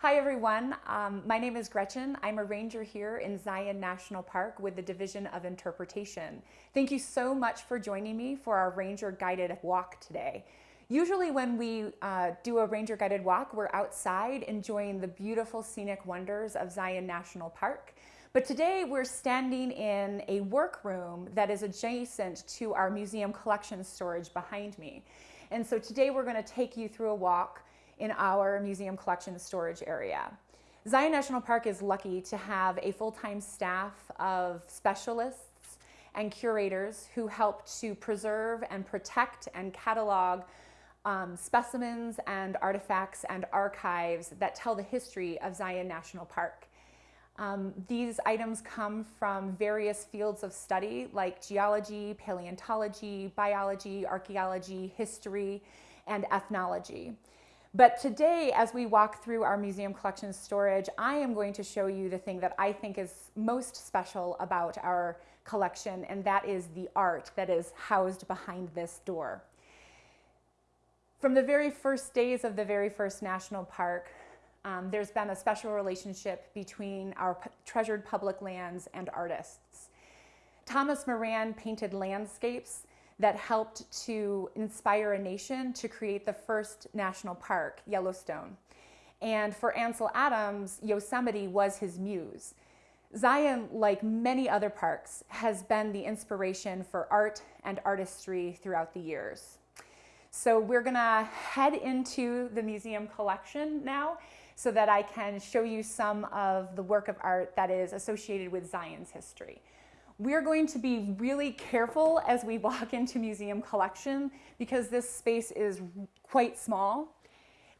Hi everyone, um, my name is Gretchen. I'm a ranger here in Zion National Park with the Division of Interpretation. Thank you so much for joining me for our ranger guided walk today. Usually when we uh, do a ranger guided walk, we're outside enjoying the beautiful scenic wonders of Zion National Park. But today we're standing in a workroom that is adjacent to our museum collection storage behind me. And so today we're gonna take you through a walk in our museum collection storage area. Zion National Park is lucky to have a full-time staff of specialists and curators who help to preserve and protect and catalog um, specimens and artifacts and archives that tell the history of Zion National Park. Um, these items come from various fields of study like geology, paleontology, biology, archaeology, history, and ethnology. But today, as we walk through our museum collection storage, I am going to show you the thing that I think is most special about our collection, and that is the art that is housed behind this door. From the very first days of the very first national park, um, there's been a special relationship between our treasured public lands and artists. Thomas Moran painted landscapes that helped to inspire a nation to create the first national park, Yellowstone. And for Ansel Adams, Yosemite was his muse. Zion, like many other parks, has been the inspiration for art and artistry throughout the years. So we're gonna head into the museum collection now so that I can show you some of the work of art that is associated with Zion's history. We're going to be really careful as we walk into museum collection because this space is quite small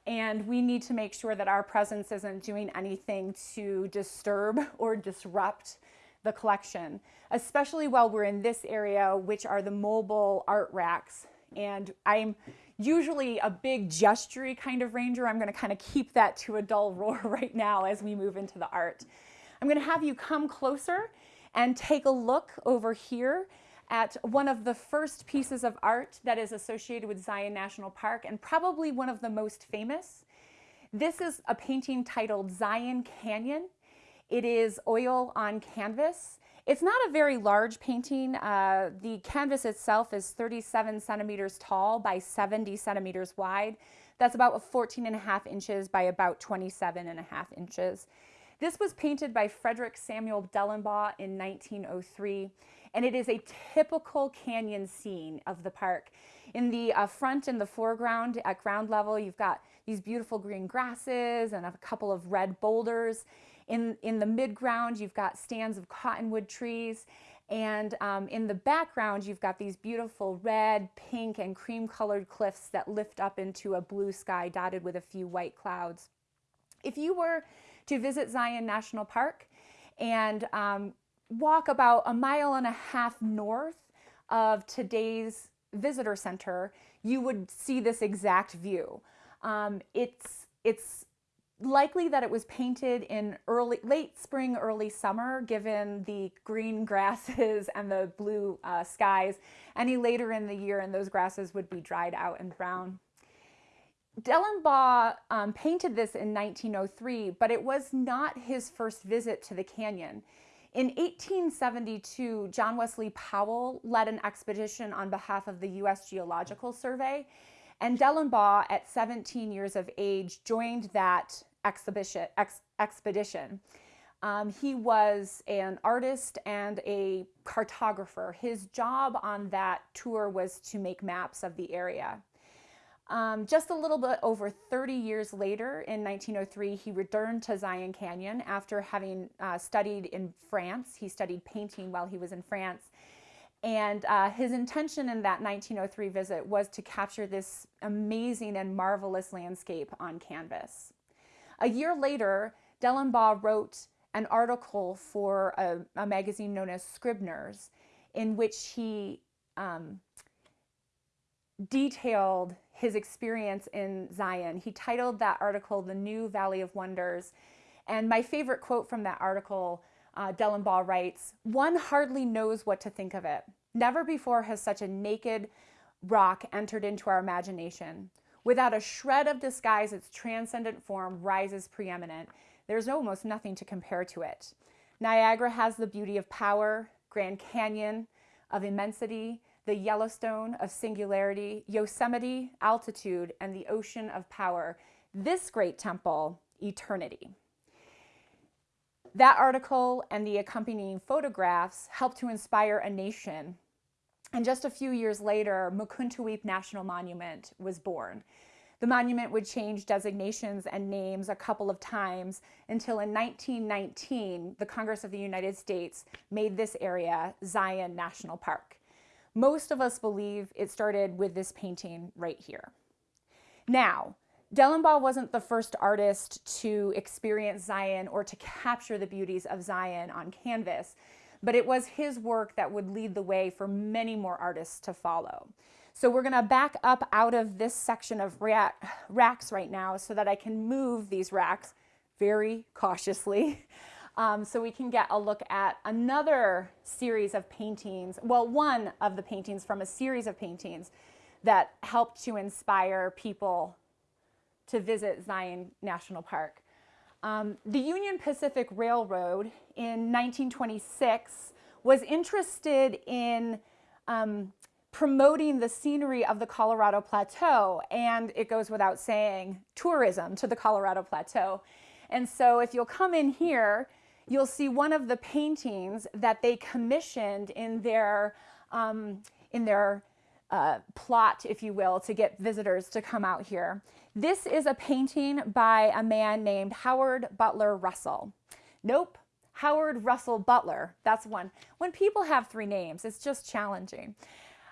and we need to make sure that our presence isn't doing anything to disturb or disrupt the collection, especially while we're in this area, which are the mobile art racks. And I'm usually a big gestury kind of ranger. I'm gonna kind of keep that to a dull roar right now as we move into the art. I'm gonna have you come closer and take a look over here at one of the first pieces of art that is associated with Zion National Park and probably one of the most famous. This is a painting titled Zion Canyon. It is oil on canvas. It's not a very large painting. Uh, the canvas itself is 37 centimeters tall by 70 centimeters wide. That's about 14 and a half inches by about 27 and a half inches. This was painted by Frederick Samuel Dellenbaugh in 1903, and it is a typical canyon scene of the park. In the uh, front and the foreground at ground level, you've got these beautiful green grasses and a couple of red boulders. In, in the midground, you've got stands of cottonwood trees. And um, in the background, you've got these beautiful red, pink, and cream colored cliffs that lift up into a blue sky dotted with a few white clouds. If you were to visit Zion National Park and um, walk about a mile and a half north of today's visitor center, you would see this exact view. Um, it's, it's likely that it was painted in early, late spring, early summer, given the green grasses and the blue uh, skies. Any later in the year and those grasses would be dried out and brown. Dellenbaugh um, painted this in 1903, but it was not his first visit to the canyon. In 1872, John Wesley Powell led an expedition on behalf of the U.S. Geological Survey, and Dellenbaugh, at 17 years of age, joined that exhibition, ex expedition. Um, he was an artist and a cartographer. His job on that tour was to make maps of the area. Um, just a little bit over 30 years later, in 1903, he returned to Zion Canyon after having uh, studied in France. He studied painting while he was in France. And uh, his intention in that 1903 visit was to capture this amazing and marvelous landscape on canvas. A year later, Dellenbaugh wrote an article for a, a magazine known as Scribner's in which he um, detailed his experience in Zion. He titled that article, The New Valley of Wonders. And my favorite quote from that article, uh, Dellenbaugh writes, one hardly knows what to think of it. Never before has such a naked rock entered into our imagination. Without a shred of disguise, its transcendent form rises preeminent. There's almost nothing to compare to it. Niagara has the beauty of power, Grand Canyon of immensity, the Yellowstone of singularity, Yosemite, altitude, and the ocean of power. This great temple, eternity. That article and the accompanying photographs helped to inspire a nation. And just a few years later, Mukuntuweap National Monument was born. The monument would change designations and names a couple of times until in 1919, the Congress of the United States made this area Zion National Park. Most of us believe it started with this painting right here. Now, Dellenbaugh wasn't the first artist to experience Zion or to capture the beauties of Zion on canvas, but it was his work that would lead the way for many more artists to follow. So we're gonna back up out of this section of racks right now so that I can move these racks very cautiously um, so we can get a look at another series of paintings, well, one of the paintings from a series of paintings that helped to inspire people to visit Zion National Park. Um, the Union Pacific Railroad in 1926 was interested in um, promoting the scenery of the Colorado Plateau, and it goes without saying, tourism to the Colorado Plateau. And so if you'll come in here, you'll see one of the paintings that they commissioned in their, um, in their uh, plot, if you will, to get visitors to come out here. This is a painting by a man named Howard Butler Russell. Nope, Howard Russell Butler, that's one. When people have three names, it's just challenging.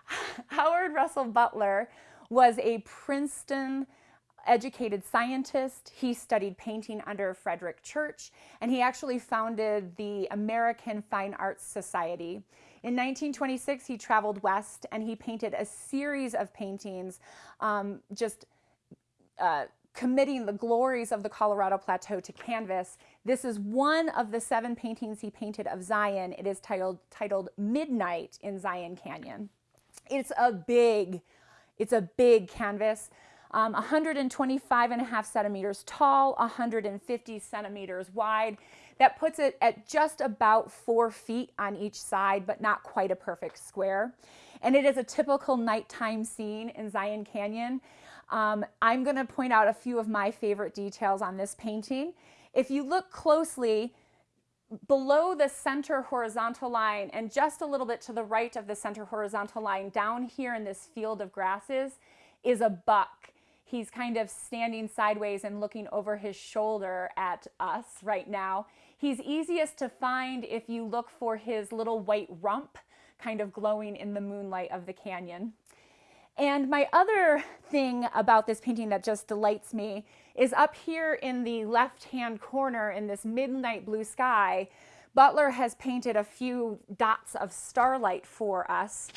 Howard Russell Butler was a Princeton educated scientist. He studied painting under Frederick Church, and he actually founded the American Fine Arts Society. In 1926, he traveled west and he painted a series of paintings, um, just uh, committing the glories of the Colorado Plateau to canvas. This is one of the seven paintings he painted of Zion. It is titled, titled Midnight in Zion Canyon. It's a big, it's a big canvas um, 125 and a half centimeters tall, 150 centimeters wide. That puts it at just about four feet on each side, but not quite a perfect square. And it is a typical nighttime scene in Zion Canyon. Um, I'm gonna point out a few of my favorite details on this painting. If you look closely, below the center horizontal line and just a little bit to the right of the center horizontal line down here in this field of grasses is a buck he's kind of standing sideways and looking over his shoulder at us right now. He's easiest to find if you look for his little white rump kind of glowing in the moonlight of the canyon. And my other thing about this painting that just delights me is up here in the left-hand corner in this midnight blue sky, Butler has painted a few dots of starlight for us.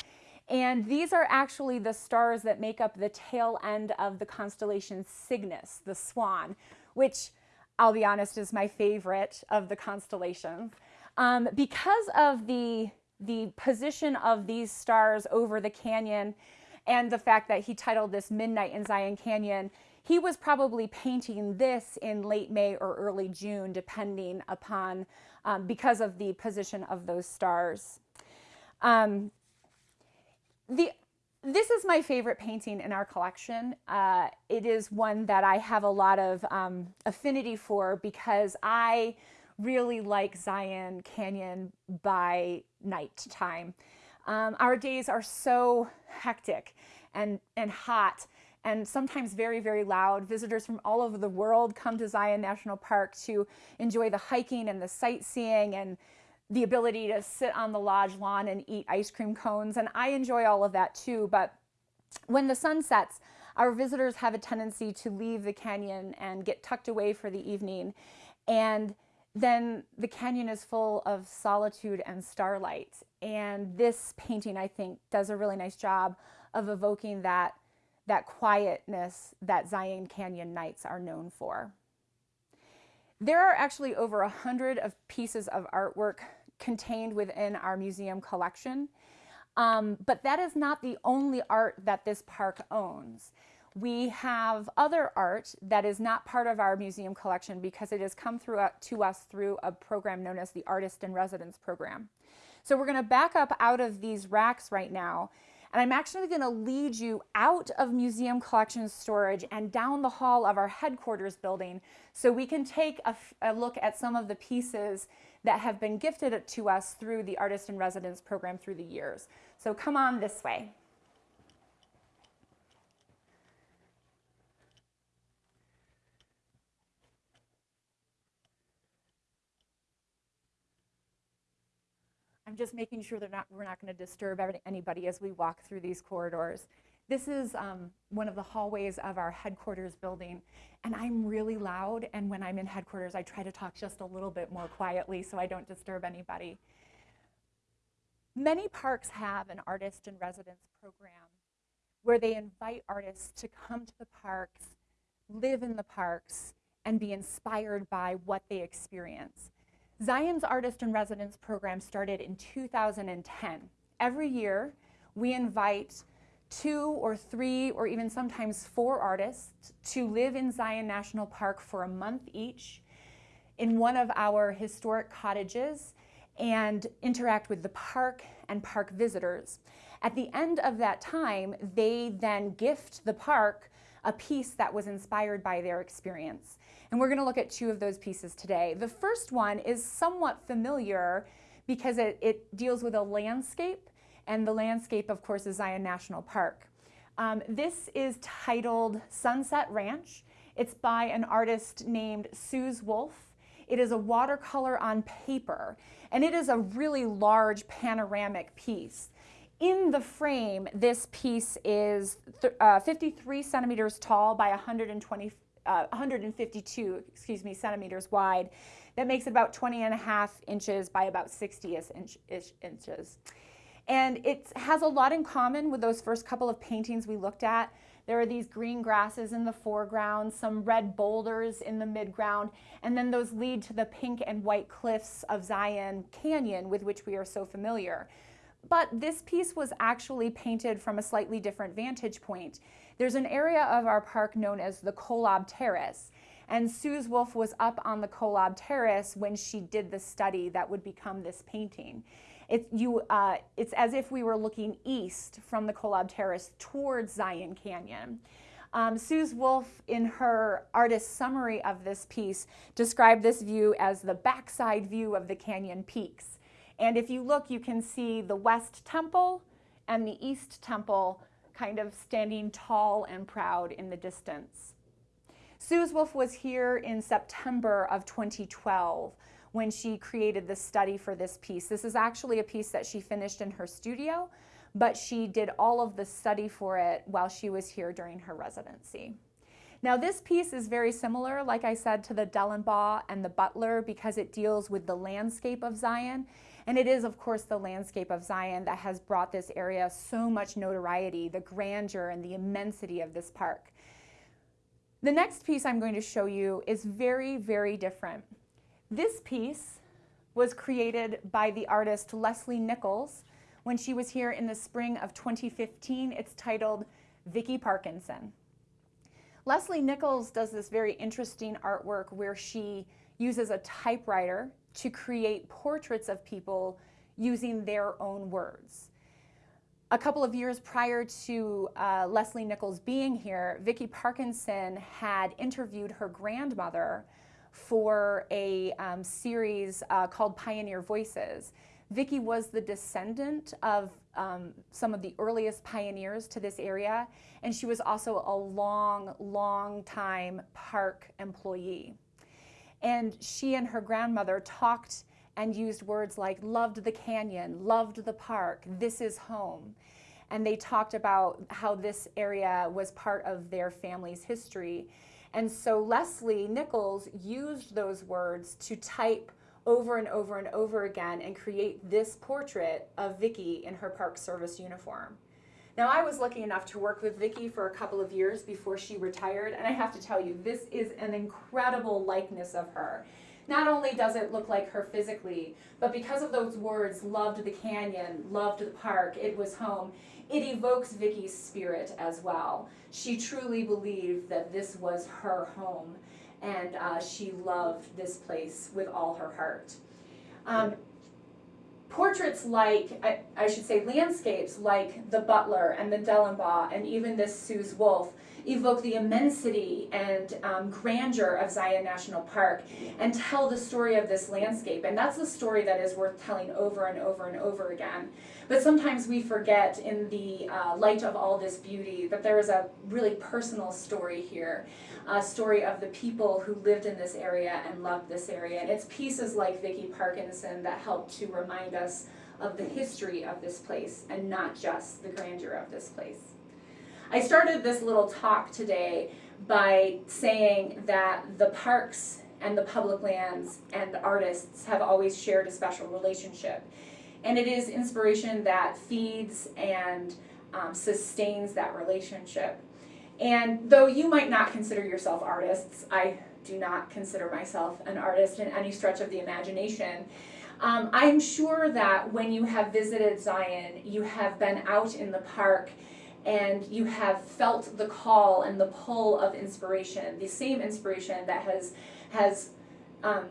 And these are actually the stars that make up the tail end of the constellation Cygnus, the swan, which I'll be honest is my favorite of the constellations. Um, because of the, the position of these stars over the canyon and the fact that he titled this Midnight in Zion Canyon, he was probably painting this in late May or early June, depending upon, um, because of the position of those stars. Um, the this is my favorite painting in our collection. Uh, it is one that I have a lot of um, affinity for because I really like Zion Canyon by night time. Um, our days are so hectic and, and hot and sometimes very, very loud. Visitors from all over the world come to Zion National Park to enjoy the hiking and the sightseeing and the ability to sit on the lodge lawn and eat ice cream cones. And I enjoy all of that too. But when the sun sets, our visitors have a tendency to leave the canyon and get tucked away for the evening. And then the canyon is full of solitude and starlight. And this painting, I think, does a really nice job of evoking that, that quietness that Zion Canyon nights are known for. There are actually over a hundred of pieces of artwork contained within our museum collection. Um, but that is not the only art that this park owns. we have other art that is not part of our museum collection because it has come through uh, to us through a program known as the Artist in Residence program. So we're going to back up out of these racks right now and I'm actually going to lead you out of museum collection storage and down the hall of our headquarters building so we can take a, a look at some of the pieces that have been gifted to us through the Artist in Residence program through the years. So come on this way. I'm just making sure that not, we're not going to disturb anybody as we walk through these corridors. This is um, one of the hallways of our headquarters building, and I'm really loud, and when I'm in headquarters, I try to talk just a little bit more quietly so I don't disturb anybody. Many parks have an artist in residence program where they invite artists to come to the parks, live in the parks, and be inspired by what they experience. Zion's Artist in Residence program started in 2010. Every year, we invite two or three or even sometimes four artists to live in Zion National Park for a month each in one of our historic cottages and interact with the park and park visitors. At the end of that time, they then gift the park a piece that was inspired by their experience. And we're going to look at two of those pieces today. The first one is somewhat familiar because it, it deals with a landscape, and the landscape, of course, is Zion National Park. Um, this is titled Sunset Ranch. It's by an artist named Suze Wolf. It is a watercolor on paper, and it is a really large panoramic piece. In the frame, this piece is uh, 53 centimeters tall by 120 uh, 152, excuse me, centimeters wide. That makes it about 20 and a half inches by about 60 inch, inches. And it has a lot in common with those first couple of paintings we looked at. There are these green grasses in the foreground, some red boulders in the midground, and then those lead to the pink and white cliffs of Zion Canyon with which we are so familiar. But this piece was actually painted from a slightly different vantage point. There's an area of our park known as the Kolob Terrace. And Suze Wolf was up on the Kolob Terrace when she did the study that would become this painting. It, you, uh, it's as if we were looking east from the Kolob Terrace towards Zion Canyon. Um, Suze Wolf, in her artist summary of this piece, described this view as the backside view of the canyon peaks. And if you look, you can see the West Temple and the East Temple kind of standing tall and proud in the distance. Suze Wolf was here in September of 2012 when she created the study for this piece. This is actually a piece that she finished in her studio, but she did all of the study for it while she was here during her residency. Now this piece is very similar, like I said, to the Dellenbaugh and the Butler because it deals with the landscape of Zion and it is, of course, the landscape of Zion that has brought this area so much notoriety, the grandeur and the immensity of this park. The next piece I'm going to show you is very, very different. This piece was created by the artist Leslie Nichols when she was here in the spring of 2015. It's titled Vicki Parkinson. Leslie Nichols does this very interesting artwork where she uses a typewriter to create portraits of people using their own words. A couple of years prior to uh, Leslie Nichols being here, Vicki Parkinson had interviewed her grandmother for a um, series uh, called Pioneer Voices. Vicki was the descendant of um, some of the earliest pioneers to this area, and she was also a long, long time park employee. And she and her grandmother talked and used words like loved the canyon, loved the park, this is home. And they talked about how this area was part of their family's history. And so Leslie Nichols used those words to type over and over and over again and create this portrait of Vicki in her Park Service uniform. Now I was lucky enough to work with Vicki for a couple of years before she retired and I have to tell you this is an incredible likeness of her. Not only does it look like her physically, but because of those words, loved the canyon, loved the park, it was home, it evokes Vicki's spirit as well. She truly believed that this was her home and uh, she loved this place with all her heart. Um, portraits like, I, I, should say landscapes like the Butler and the Dellenbaugh and even this Suze Wolf evoke the immensity and um, grandeur of Zion National Park and tell the story of this landscape. And that's the story that is worth telling over and over and over again. But sometimes we forget in the uh, light of all this beauty that there is a really personal story here a story of the people who lived in this area and loved this area. And it's pieces like Vicki Parkinson that help to remind us of the history of this place and not just the grandeur of this place. I started this little talk today by saying that the parks and the public lands and artists have always shared a special relationship. And it is inspiration that feeds and um, sustains that relationship. And though you might not consider yourself artists, I do not consider myself an artist in any stretch of the imagination. Um, I'm sure that when you have visited Zion, you have been out in the park and you have felt the call and the pull of inspiration, the same inspiration that has, has um,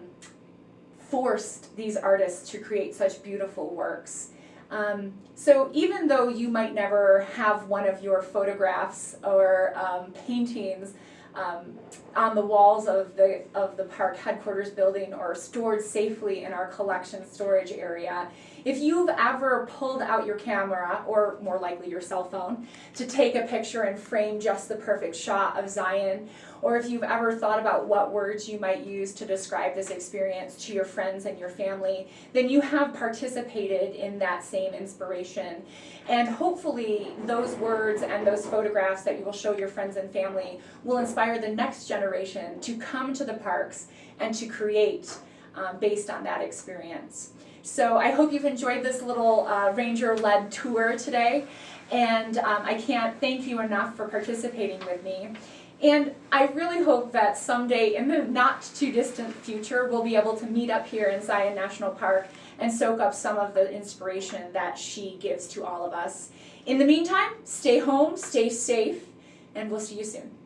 forced these artists to create such beautiful works. Um, so even though you might never have one of your photographs or um, paintings um, on the walls of the, of the park headquarters building or stored safely in our collection storage area, if you've ever pulled out your camera, or more likely your cell phone, to take a picture and frame just the perfect shot of Zion, or if you've ever thought about what words you might use to describe this experience to your friends and your family, then you have participated in that same inspiration. And hopefully those words and those photographs that you will show your friends and family will inspire the next generation to come to the parks and to create um, based on that experience. So I hope you've enjoyed this little uh, ranger-led tour today. And um, I can't thank you enough for participating with me. And I really hope that someday in the not too distant future, we'll be able to meet up here in Zion National Park and soak up some of the inspiration that she gives to all of us. In the meantime, stay home, stay safe, and we'll see you soon.